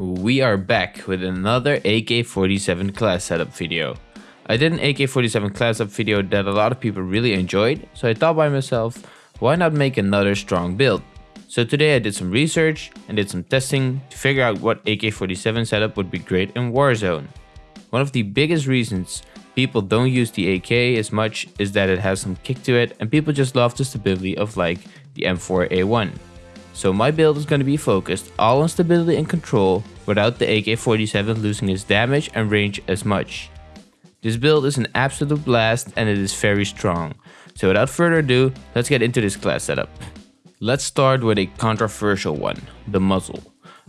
We are back with another AK-47 class setup video. I did an AK-47 class setup video that a lot of people really enjoyed, so I thought by myself, why not make another strong build? So today I did some research and did some testing to figure out what AK-47 setup would be great in Warzone. One of the biggest reasons people don't use the AK as much is that it has some kick to it and people just love the stability of like the M4A1. So my build is going to be focused all on stability and control without the AK-47 losing its damage and range as much. This build is an absolute blast and it is very strong. So without further ado, let's get into this class setup. Let's start with a controversial one, the muzzle.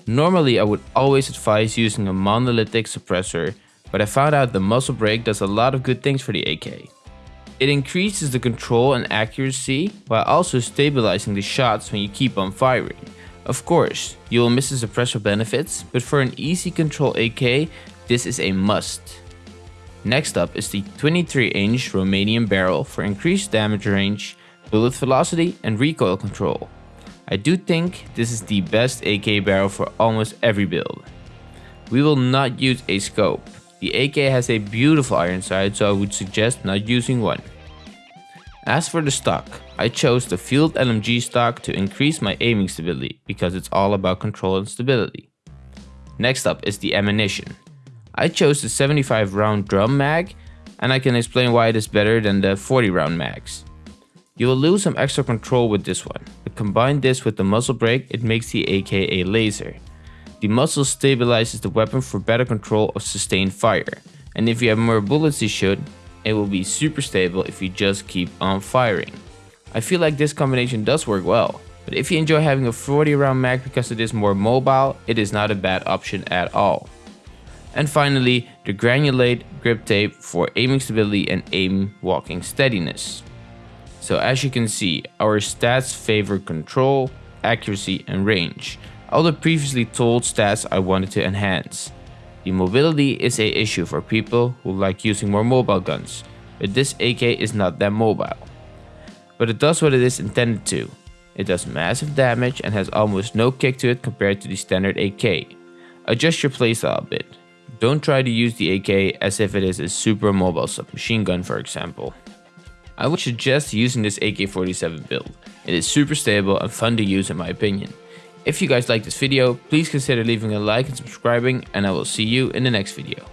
Normally I would always advise using a monolithic suppressor, but I found out the muzzle brake does a lot of good things for the AK. It increases the control and accuracy while also stabilizing the shots when you keep on firing. Of course, you will miss the suppressor benefits, but for an easy control AK, this is a must. Next up is the 23 inch Romanian barrel for increased damage range, bullet velocity and recoil control. I do think this is the best AK barrel for almost every build. We will not use a scope, the AK has a beautiful iron sight so I would suggest not using one. As for the stock, I chose the Field LMG stock to increase my aiming stability because it's all about control and stability. Next up is the ammunition. I chose the 75 round drum mag and I can explain why it is better than the 40 round mags. You will lose some extra control with this one, but combine this with the muzzle brake it makes the AK a laser. The muzzle stabilizes the weapon for better control of sustained fire, and if you have more bullets to shoot, it will be super stable if you just keep on firing. I feel like this combination does work well, but if you enjoy having a 40 round mag because it is more mobile, it is not a bad option at all. And finally, the granulate grip tape for aiming stability and aim walking steadiness. So as you can see, our stats favor control, accuracy and range, all the previously told stats I wanted to enhance. The mobility is a issue for people who like using more mobile guns, but this AK is not that mobile. But it does what it is intended to. It does massive damage and has almost no kick to it compared to the standard AK. Adjust your playstyle a bit. Don't try to use the AK as if it is a super mobile submachine gun for example. I would suggest using this AK-47 build. It is super stable and fun to use in my opinion. If you guys like this video, please consider leaving a like and subscribing and I will see you in the next video.